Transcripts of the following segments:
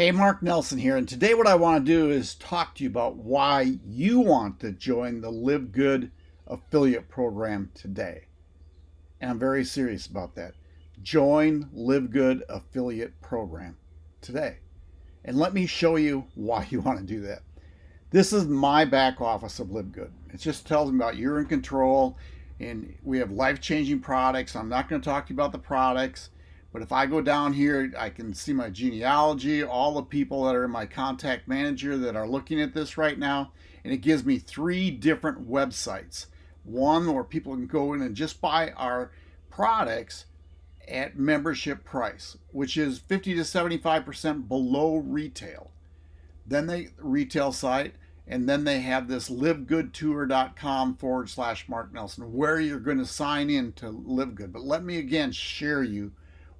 Hey, Mark Nelson here, and today what I want to do is talk to you about why you want to join the Live Good affiliate program today. And I'm very serious about that. Join Live Good affiliate program today. And let me show you why you want to do that. This is my back office of Live Good. It just tells me about you're in control and we have life-changing products. I'm not going to talk to you about the products but if I go down here, I can see my genealogy, all the people that are in my contact manager that are looking at this right now. And it gives me three different websites. One where people can go in and just buy our products at membership price, which is 50 to 75% below retail. Then they retail site, and then they have this livegoodtour.com forward slash Mark Nelson, where you're going to sign in to Live Good. But let me again share you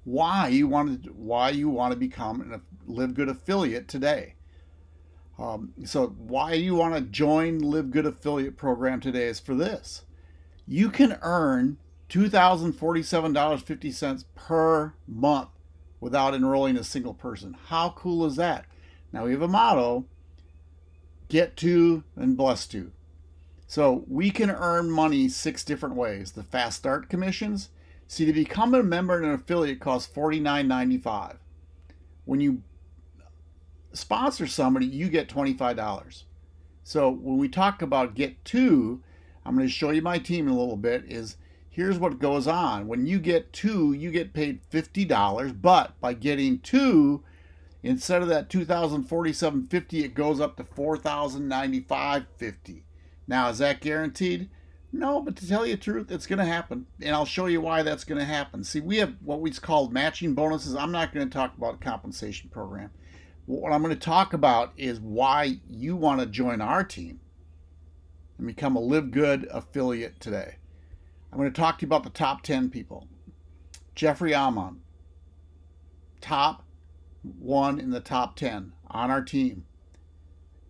why you want to why you want to become a Live Good affiliate today. Um, so why you want to join Live Good affiliate program today is for this. You can earn $2,047.50 per month without enrolling a single person. How cool is that? Now we have a motto, get two and bless two. So we can earn money six different ways. The fast start commissions, See, to become a member and an affiliate costs $49.95. When you sponsor somebody, you get $25. So when we talk about get two, I'm going to show you my team in a little bit, is here's what goes on. When you get two, you get paid $50, but by getting two, instead of that $2,047.50, it goes up to $4,095.50. Now, is that guaranteed? No, but to tell you the truth, it's going to happen. And I'll show you why that's going to happen. See, we have what we call matching bonuses. I'm not going to talk about a compensation program. What I'm going to talk about is why you want to join our team and become a Live Good affiliate today. I'm going to talk to you about the top 10 people. Jeffrey Almond, top one in the top 10 on our team.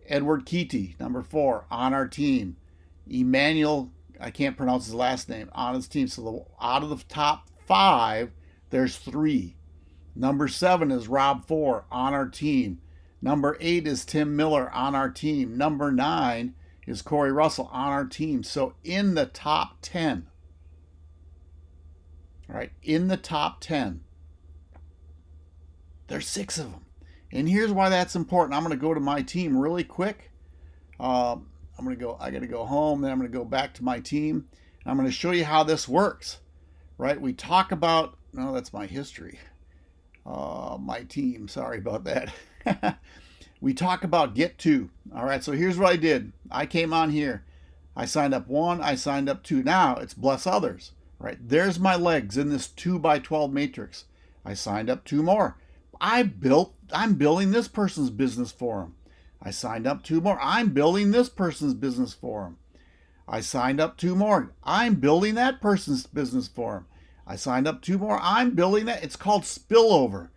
Edward Keaty, number four, on our team. Emmanuel I can't pronounce his last name on his team. So the, out of the top five, there's three. Number seven is Rob Four on our team. Number eight is Tim Miller on our team. Number nine is Corey Russell on our team. So in the top 10, all right, in the top 10, there's six of them. And here's why that's important. I'm going to go to my team really quick. Um, I'm going to go, I got to go home, then I'm going to go back to my team. I'm going to show you how this works, right? We talk about, no, that's my history. Uh, my team, sorry about that. we talk about get two. All right, so here's what I did. I came on here. I signed up one, I signed up two. Now it's bless others, right? There's my legs in this two by 12 matrix. I signed up two more. I built, I'm building this person's business for them. I signed up two more. I'm building this person's business for him. I signed up two more. I'm building that person's business for him. I signed up two more. I'm building that. It's called spillover.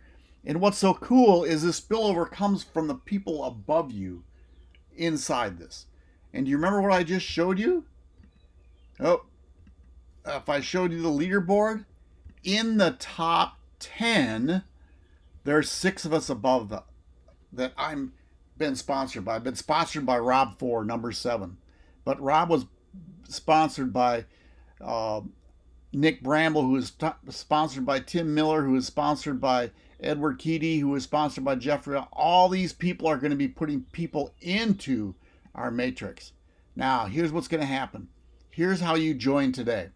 And what's so cool is this spillover comes from the people above you inside this. And do you remember what I just showed you? Oh, if I showed you the leaderboard, in the top 10, there's six of us above the, that I'm been sponsored by. Been sponsored by Rob Four, number seven. But Rob was sponsored by uh, Nick Bramble, who is sponsored by Tim Miller, who is sponsored by Edward Keaty, who is sponsored by Jeffrey. All these people are going to be putting people into our matrix. Now, here's what's going to happen. Here's how you join today.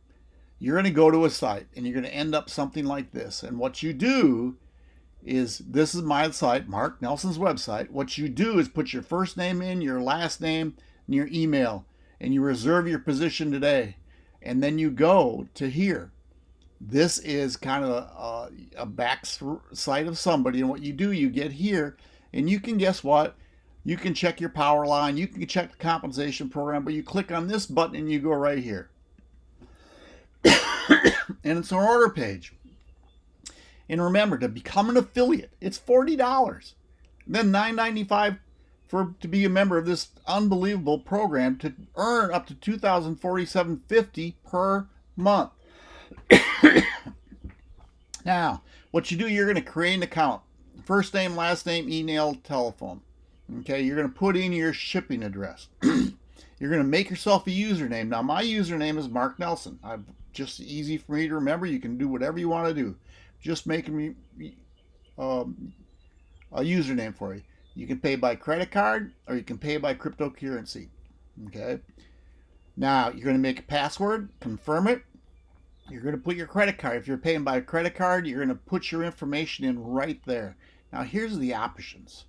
You're going to go to a site and you're going to end up something like this. And what you do is this is my site, Mark Nelson's website. What you do is put your first name in, your last name, and your email, and you reserve your position today. And then you go to here. This is kind of a, a back site of somebody. And what you do, you get here, and you can guess what? You can check your power line, you can check the compensation program, but you click on this button and you go right here. and it's an order page. And remember, to become an affiliate, it's $40. then $9.95 for to be a member of this unbelievable program to earn up to $2,047.50 per month. now, what you do, you're going to create an account first name, last name, email, telephone. Okay, you're going to put in your shipping address. you're going to make yourself a username. Now, my username is Mark Nelson. I've just easy for me to remember. You can do whatever you want to do. Just making me um, a username for you. You can pay by credit card or you can pay by cryptocurrency. Okay. Now you're going to make a password, confirm it. You're going to put your credit card. If you're paying by credit card, you're going to put your information in right there. Now here's the options.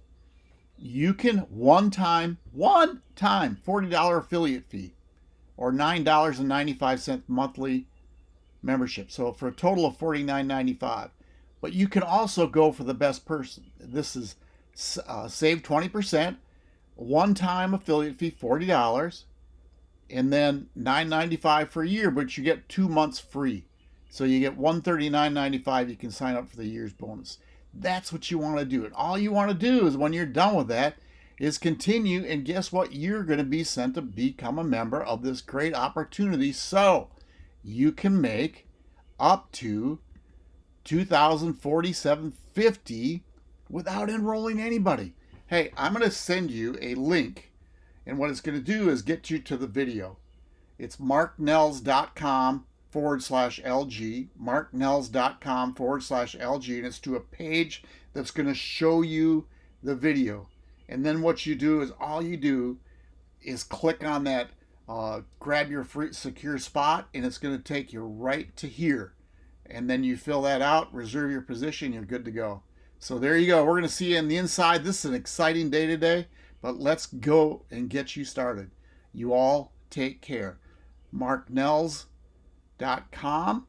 You can one time, one time, $40 affiliate fee or $9.95 monthly membership. So for a total of $49.95. But you can also go for the best person. This is uh, save 20%, one time affiliate fee, $40, and then $9.95 for a year, but you get two months free. So you get $139.95. You can sign up for the year's bonus. That's what you want to do. And all you want to do is when you're done with that is continue. And guess what? You're going to be sent to become a member of this great opportunity. So you can make up to 2047.50 without enrolling anybody. Hey, I'm going to send you a link and what it's going to do is get you to the video. It's marknells.com forward slash LG, marknells.com forward slash LG, and it's to a page that's going to show you the video. And then what you do is all you do is click on that uh, grab your free secure spot and it's going to take you right to here. And then you fill that out reserve your position you're good to go. So there you go. We're going to see you in the inside. This is an exciting day today but let's go and get you started. You all take care. marknells.com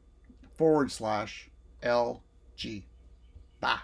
forward slash lg bye